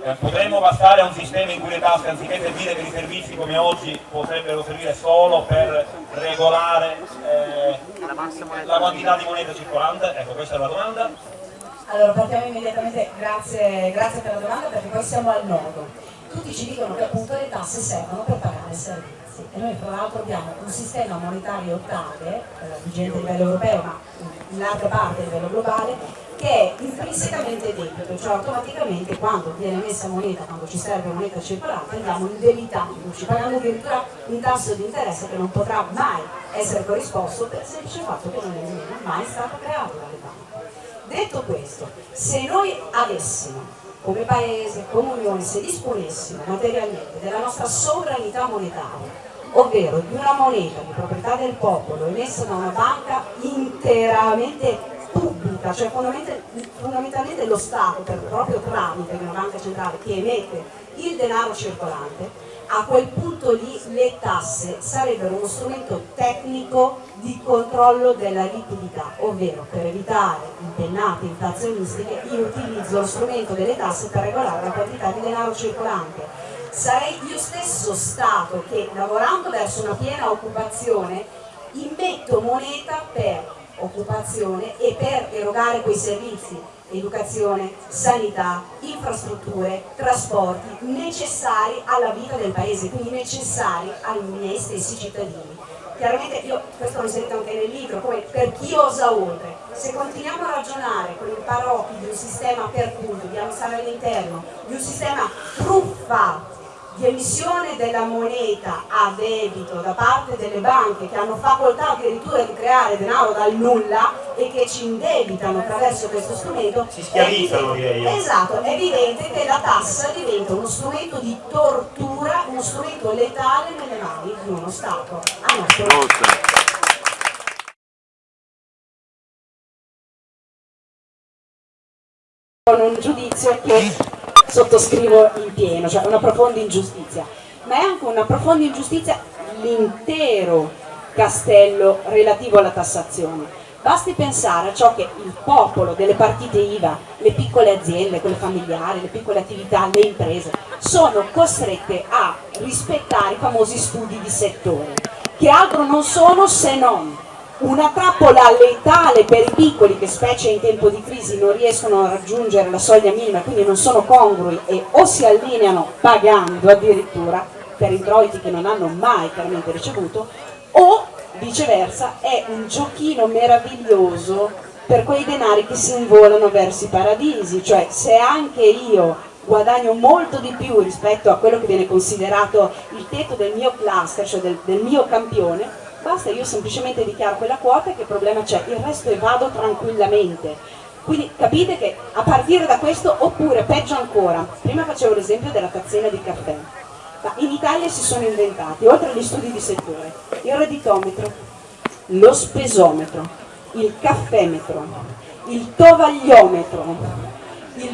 Eh, potremmo passare a un sistema in cui le tasse, anziché servire per i servizi come oggi, potrebbero servire solo per regolare eh, la quantità di moneta circolante? Ecco, questa è la domanda. Allora partiamo immediatamente, grazie, grazie per la domanda perché poi siamo al nodo. Tutti ci dicono che appunto le tasse servono per pagare i servizi e noi tra l'altro abbiamo un sistema monetario tale, eh, vigente a livello europeo ma in larga parte a livello globale, che è intrinsecamente debito, cioè automaticamente quando viene messa moneta, quando ci serve moneta circolante, andiamo indebitandoci, pagando addirittura un tasso di interesse che non potrà mai essere corrisposto per il semplice fatto che non è mai stato creato dalle banche. Detto questo, se noi avessimo come Paese, come Unione, se disponessimo materialmente della nostra sovranità monetaria, ovvero di una moneta di proprietà del popolo emessa da una banca interamente pubblica, cioè fondamentalmente lo Stato, per proprio tramite una banca centrale che emette il denaro circolante, a quel punto lì le tasse sarebbero uno strumento tecnico di controllo della liquidità, ovvero per evitare impennate inflazionistiche io utilizzo lo strumento delle tasse per regolare la quantità di denaro circolante. Sarei io stesso Stato che lavorando verso una piena occupazione immetto moneta per occupazione e per erogare quei servizi, educazione, sanità, infrastrutture, trasporti necessari alla vita del paese, quindi necessari ai miei stessi cittadini. Chiaramente io, questo l'ho inserito anche nel libro, come per chi osa oltre, se continuiamo a ragionare con il paraocchi di un sistema per punto, dobbiamo stare all'interno, di un sistema truffato, di emissione della moneta a debito da parte delle banche che hanno facoltà addirittura di creare denaro dal nulla e che ci indebitano attraverso questo strumento si schiavizzano direi esatto, è evidente che la tassa diventa uno strumento di tortura uno strumento letale nelle mani di uno Stato. A nostro con un giudizio che sottoscrivo in pieno, cioè una profonda ingiustizia, ma è anche una profonda ingiustizia l'intero castello relativo alla tassazione. Basti pensare a ciò che il popolo delle partite IVA, le piccole aziende, quelle familiari, le piccole attività, le imprese, sono costrette a rispettare i famosi studi di settore, che altro non sono se non una trappola letale per i piccoli che specie in tempo di crisi non riescono a raggiungere la soglia minima quindi non sono congrui e o si allineano pagando addirittura per introiti che non hanno mai chiaramente ricevuto o viceversa è un giochino meraviglioso per quei denari che si involano verso i paradisi cioè se anche io guadagno molto di più rispetto a quello che viene considerato il tetto del mio cluster, cioè del, del mio campione basta, io semplicemente dichiaro quella quota e che problema c'è, il resto evado tranquillamente. Quindi capite che a partire da questo, oppure peggio ancora, prima facevo l'esempio della tazzina di caffè, ma in Italia si sono inventati, oltre agli studi di settore, il redditometro, lo spesometro, il caffemetro, il tovagliometro,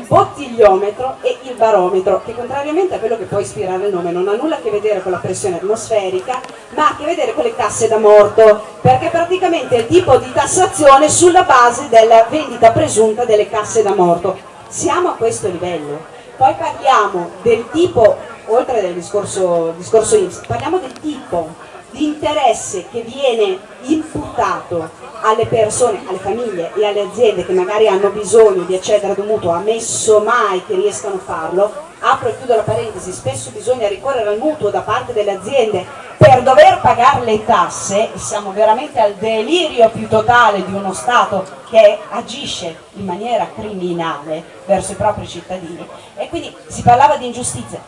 bottigliometro e il barometro, che contrariamente a quello che può ispirare il nome non ha nulla a che vedere con la pressione atmosferica, ma ha a che vedere con le casse da morto, perché praticamente è il tipo di tassazione sulla base della vendita presunta delle casse da morto. Siamo a questo livello. Poi parliamo del tipo, oltre al discorso, discorso IMSS, parliamo del tipo di interesse che viene imputato alle persone, alle famiglie e alle aziende che magari hanno bisogno di accedere ad un mutuo, ammesso mai che riescano a farlo, apro e chiudo la parentesi, spesso bisogna ricorrere al mutuo da parte delle aziende per dover pagare le tasse, e siamo veramente al delirio più totale di uno Stato che agisce in maniera criminale verso i propri cittadini. E quindi si parlava di ingiustizia,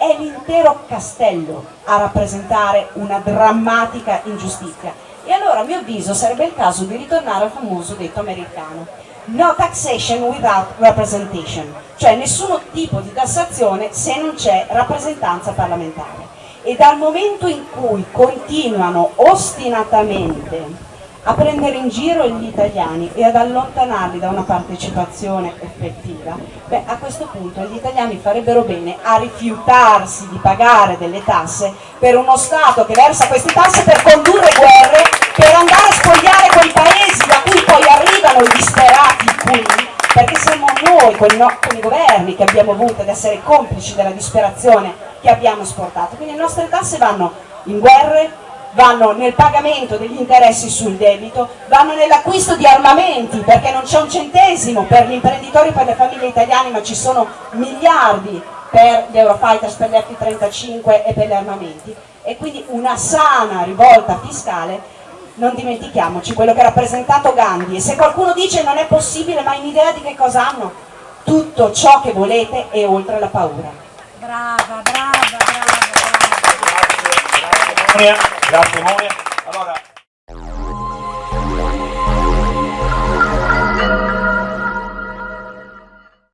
è l'intero castello a rappresentare una drammatica ingiustizia e allora a mio avviso sarebbe il caso di ritornare al famoso detto americano. No taxation without representation, cioè nessun tipo di tassazione se non c'è rappresentanza parlamentare. E dal momento in cui continuano ostinatamente a prendere in giro gli italiani e ad allontanarli da una partecipazione effettiva, beh, a questo punto gli italiani farebbero bene a rifiutarsi di pagare delle tasse per uno Stato che versa queste tasse per condurre guerre, per andare a spogliare quei paesi da cui poi arrivano i disperati qui, perché siamo noi con i, no, con i governi che abbiamo avuto ad essere complici della disperazione che abbiamo esportato. Quindi le nostre tasse vanno in guerre, vanno nel pagamento degli interessi sul debito, vanno nell'acquisto di armamenti perché non c'è un centesimo per gli imprenditori e per le famiglie italiane ma ci sono miliardi per gli Eurofighters, per gli F-35 e per gli armamenti. E quindi una sana rivolta fiscale non dimentichiamoci quello che ha rappresentato Gandhi. E se qualcuno dice non è possibile ma in idea di che cosa hanno? Tutto ciò che volete e oltre la paura. Brava brava brava, brava. Grazie, Monia. Allora,